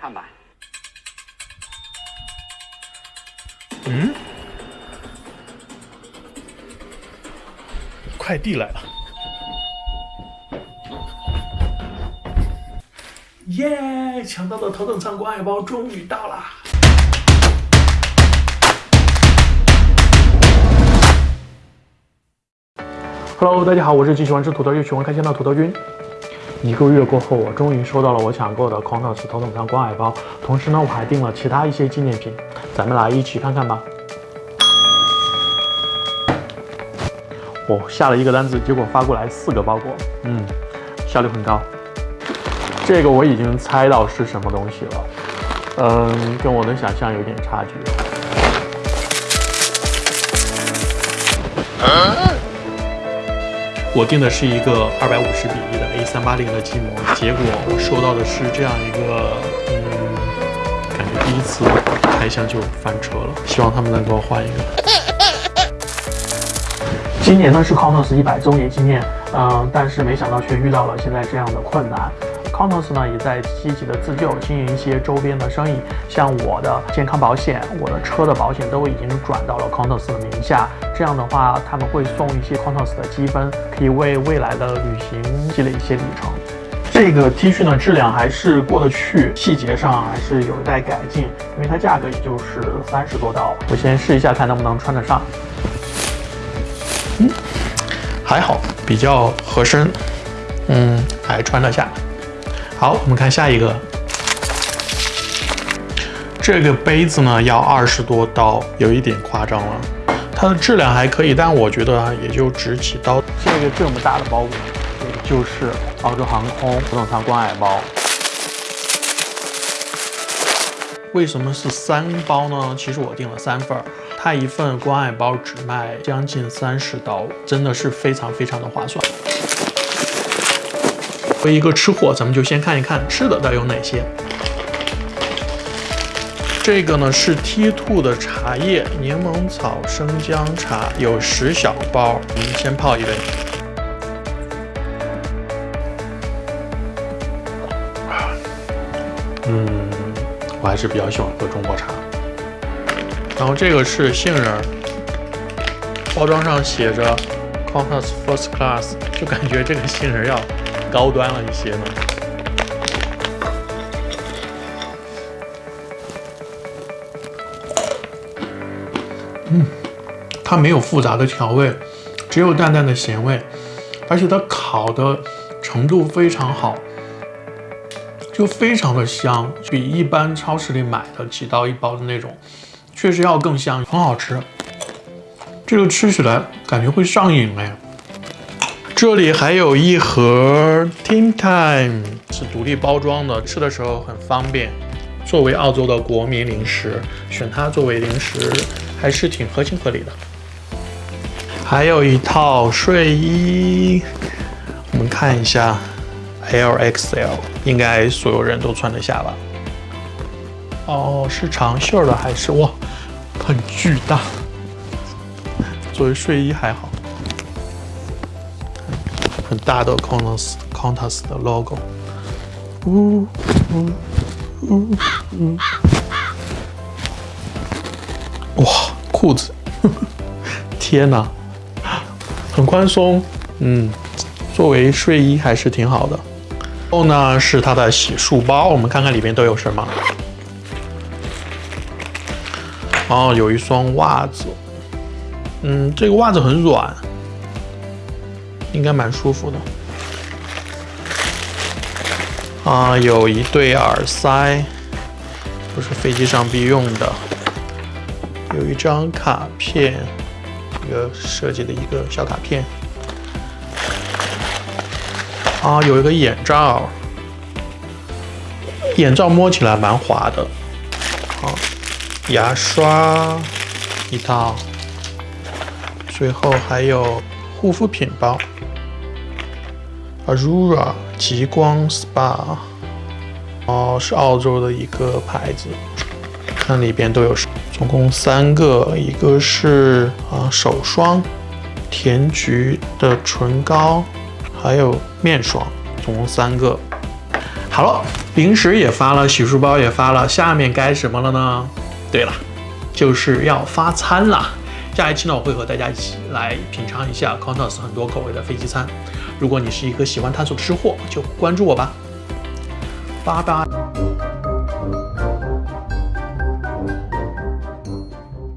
看吧。嗯，快递来了。耶！抢到的头等舱关爱包终于到了！Hello，大家好，我是既喜欢吃土豆又喜欢开箱的土豆君。一个月过后，我终于收到了我抢购的 c o n o s 头等舱关爱包，同时呢，我还订了其他一些纪念品，咱们来一起看看吧。我下了一个单子，结果发过来四个包裹，嗯，效率很高。这个我已经猜到是什么东西了，嗯，跟我的想象有点差距。我订的是一个二百五十比一的 A 三八零的机模，结果我收到的是这样一个，嗯，感觉第一次开箱就翻车了。希望他们能给我换一个。今年呢是 c o n o s 一百周年纪念，嗯，但是没想到却遇到了现在这样的困难。C o n o s 呢也在积极的自救，经营一些周边的生意，像我的健康保险、我的车的保险都已经转到了 c o n o s 的名下。这样的话，他们会送一些 c o n o s 的积分，可以为未来的旅行积累一些里程。这个 T 恤呢质量还是过得去，细节上还是有待改进，因为它价格也就是三十多刀。我先试一下看能不能穿得上。嗯，还好，比较合身，嗯，还穿得下。好，我们看下一个。这个杯子呢要二十多刀，有一点夸张了。它的质量还可以，但我觉得也就值几刀。这个这么大的包裹，就是澳洲航空头等舱关爱包。为什么是三包呢？其实我订了三份儿，它一份关爱包只卖将近三十刀，真的是非常非常的划算。作为一个吃货，咱们就先看一看吃的都有哪些。这个呢是 T two 的茶叶，柠檬草生姜茶，有十小包，我们先泡一杯。嗯，我还是比较喜欢喝中国茶。然后这个是杏仁，包装上写着 Qantas First Class，就感觉这个杏仁要。高端了一些呢。嗯，它没有复杂的调味，只有淡淡的咸味，而且它烤的程度非常好，就非常的香，比一般超市里买的几刀一包的那种，确实要更香，很好吃。这个吃起来感觉会上瘾哎。这里还有一盒 Team Time，是独立包装的，吃的时候很方便。作为澳洲的国民零食，选它作为零食还是挺合情合理的。还有一套睡衣，我们看一下，LXL，应该所有人都穿得下吧？哦，是长袖的还是哇，很巨大。作为睡衣还好。很大的 Qantas Qantas 的 logo，呜呜呜呜，哇，裤子，天哪，很宽松，嗯，作为睡衣还是挺好的。后呢是它的洗漱包，我们看看里面都有什么。哦，有一双袜子，嗯，这个袜子很软。应该蛮舒服的啊！有一对耳塞，都是飞机上必用的。有一张卡片，一个设计的一个小卡片。啊，有一个眼罩，眼罩摸起来蛮滑的。好，牙刷一套，最后还有护肤品包。Aurora 极光 SPA，哦，是澳洲的一个牌子，看里边都有，总共三个，一个是啊手霜，甜菊的唇膏，还有面霜，总共三个。好了，零食也发了，洗漱包也发了，下面该什么了呢？对了，就是要发餐了。下一期呢，我会和大家一起来品尝一下 Contos 很多口味的飞机餐。如果你是一个喜欢探索吃货，就关注我吧。拜拜。